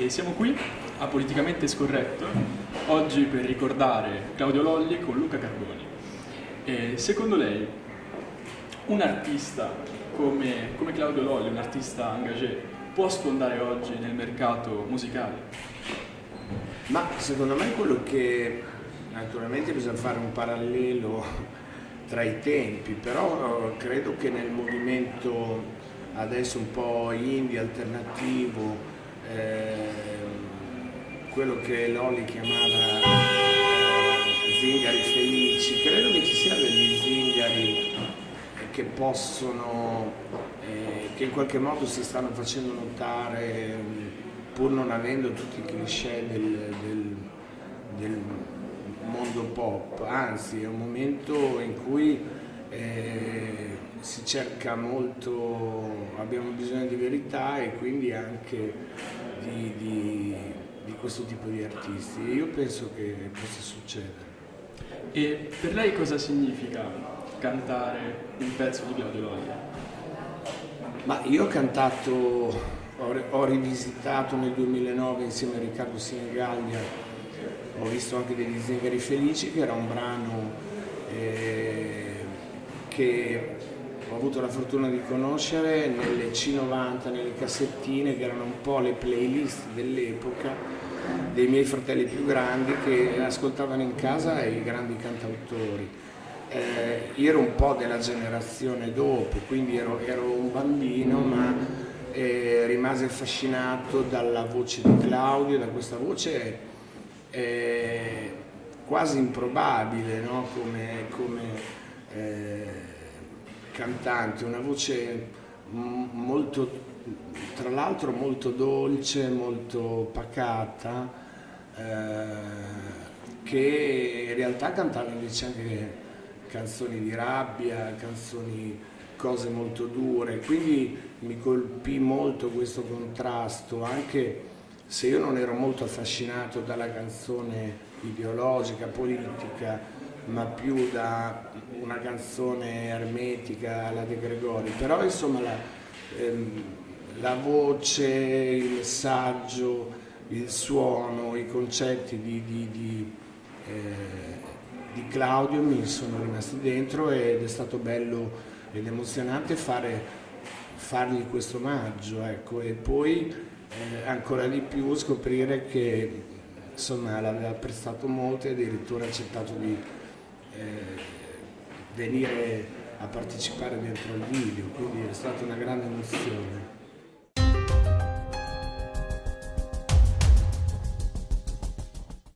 e siamo qui a Politicamente Scorretto oggi per ricordare Claudio Lolli con Luca Carboni. E secondo lei un artista come, come Claudio Lolli, un artista engagé, può sfondare oggi nel mercato musicale? Ma secondo me quello che naturalmente bisogna fare un parallelo tra i tempi, però credo che nel movimento adesso un po' indie, alternativo, eh, quello che Lolli chiamava eh, zingari felici, credo che ci siano degli zingari che possono, eh, che in qualche modo si stanno facendo notare pur non avendo tutti i cliché del, del, del mondo pop, anzi è un momento in cui eh, si cerca molto, abbiamo bisogno di verità e quindi anche di, di, di questo tipo di artisti. Io penso che possa succedere. E per lei cosa significa cantare un pezzo di Claudio Loglia? Ma io ho cantato, ho, ho rivisitato nel 2009 insieme a Riccardo Sinigaglia, ho visto anche degli Zingari Felici che era un brano eh, che ho avuto la fortuna di conoscere nelle C90, nelle cassettine che erano un po' le playlist dell'epoca dei miei fratelli più grandi che ascoltavano in casa i grandi cantautori. Eh, io ero un po' della generazione dopo, quindi ero, ero un bambino ma eh, rimase affascinato dalla voce di Claudio, da questa voce eh, quasi improbabile no? come, come cantante, una voce molto, tra l'altro molto dolce, molto pacata, eh, che in realtà cantava invece anche canzoni di rabbia, canzoni, cose molto dure, quindi mi colpì molto questo contrasto, anche se io non ero molto affascinato dalla canzone ideologica, politica, ma più da una canzone ermetica alla De Gregori, però insomma la, ehm, la voce, il messaggio, il suono, i concetti di, di, di, eh, di, Claudio mi sono rimasti dentro ed è stato bello ed emozionante fare, fargli questo omaggio ecco, e poi eh, ancora di più scoprire che insomma l'aveva prestato molto e addirittura accettato di venire a partecipare dentro il video, quindi è stata una grande emozione.